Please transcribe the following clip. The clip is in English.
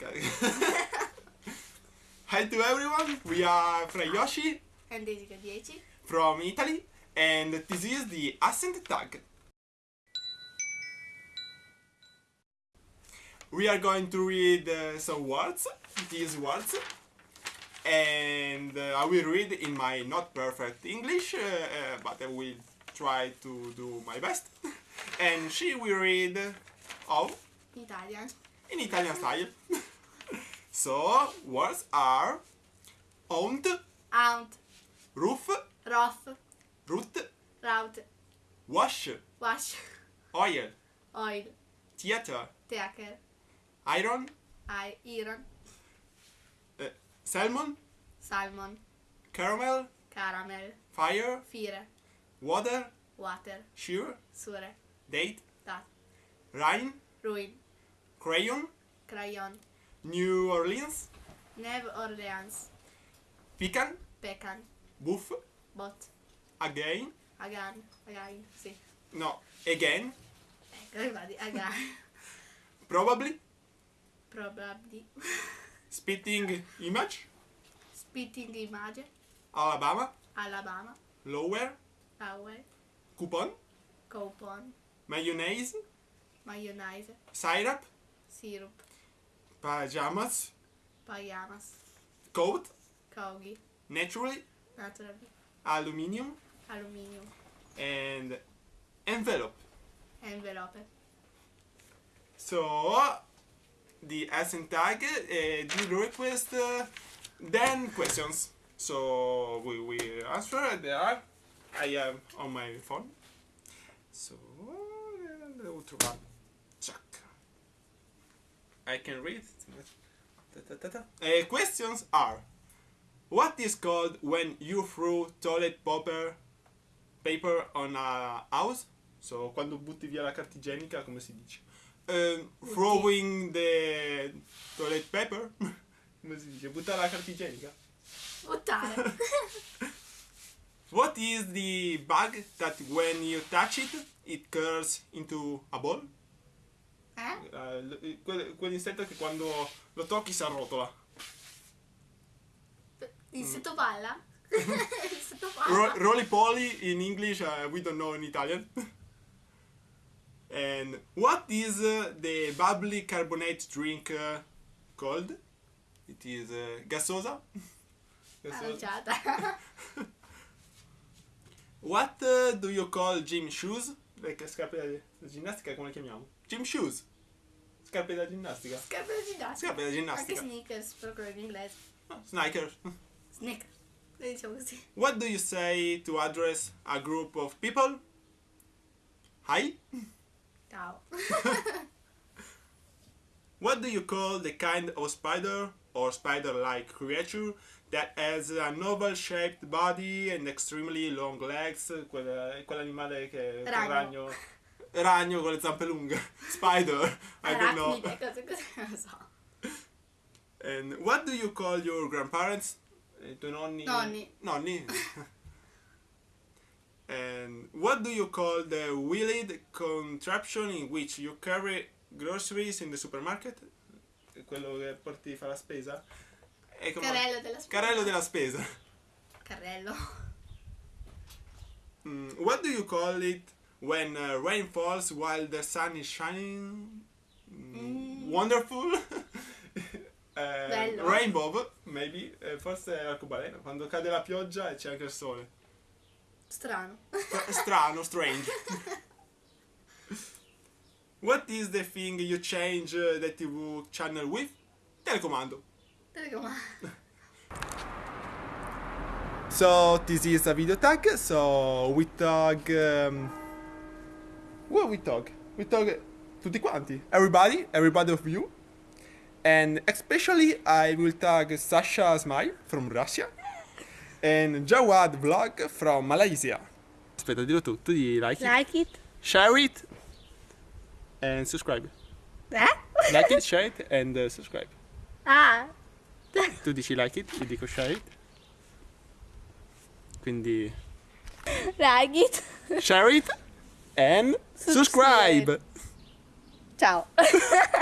Hi to everyone, we are Frayoshi and Jessica 10. from Italy and this is the accent tag. We are going to read uh, some words, these words, and uh, I will read in my not perfect English, uh, uh, but I will try to do my best. and she will read all Italian. in Italian style. so, words are aunt, Aunt. roof, Rough. root, Route. wash, Wash. oil, Oil. theater, Taker. iron, I. Iron. uh, salmon, Salmon. caramel, Caramel. fire, Fire. water, Water. sure, Sure. date, Dat. rain, Ruin. crayon, Crayon. New Orleans, New Orleans. pecan, Pecan. buff, Bot. again, Again. Again. Sì. no, again, Ecco, infatti. Again. probably, Probably. spitting image, Spitting image. Alabama, Alabama. lower, Power. coupon, Coupon. mayonnaise, Mayonnaise. syrup, Syrup. Pajamas, Pajamas. coat, Kogi. naturally, Naturally. aluminium, Aluminium. and envelope. Envelope. So, the accent tag uh, did request uh, 10 questions. So, we will answer. There are. I have on my phone. So, uh, the ultra one. Check. I can read. Uh, questions are What is called when you throw toilet paper, paper on a house? So, quando butti via la carta igienica, come si dice? Um, throwing the toilet paper? come si dice? Buttare la carta igienica? Buttare. What is the bug that when you touch it, it curls into a ball? Eh? L- quel- quell'insetto che quando lo tocchi si arrotola. Insetto palla? Insetto Ro- palla? roly poly in English, uh, we don't know in Italian. and what is uh, the bubbly carbonate drink uh, called? It is uh, gasosa. Aranciata. What uh, do you call gym shoes? Le scarpe da ginnastica come le chiamiamo? Gym shoes. Scarpe da ginnastica. Scarpe da ginnastica. Scarpe da Anche ginnastica. sneakers, però quello in inglese. Ah, Sneakers. Sneakers. Le diciamo così. What do you say to address a group of people? Hi. Ciao. What do you call the kind of spider or spider-like creature that has an oval-shaped body and extremely long legs? Quella- quell'animale che quel Ragno. ragno. Ragno con le zampe lunghe. Spider. I don't know. Cose così, non lo so. And what do you call your grandparents? I tuoi nonni? Nonni. Nonni. and what do you call the wheeled contraption in which you carry groceries in the supermarket? Quello che porti fa la spesa? Come- Carrello della spesa. Carrello della spesa. Carrello. Mm, what do you call it when uh, rain falls while the sun is shining? Mm. Wonderful. Eh, rainbow, maybe. Eh, forse è arcobaleno. Quando cade la pioggia e c'è anche il sole. Strano. Stra- Strano, strange. What is the thing you change uh, the TV channel with? Telecomando. Telecomando. So this is a video tag. So we tag. Um, what we talk? We talk tutti quanti. Everybody, everybody of you. And especially I will tag Sasha Smile from Russia. And Jawad Vlog from Malaysia. Aspetta, dillo tu. Tu di like it, Like it? share it, and subscribe. Eh? Like it, share it, and uh, subscribe. Ah. Tu dici like it, io dico share it. Quindi Like it. share it and subscribe. Ciao.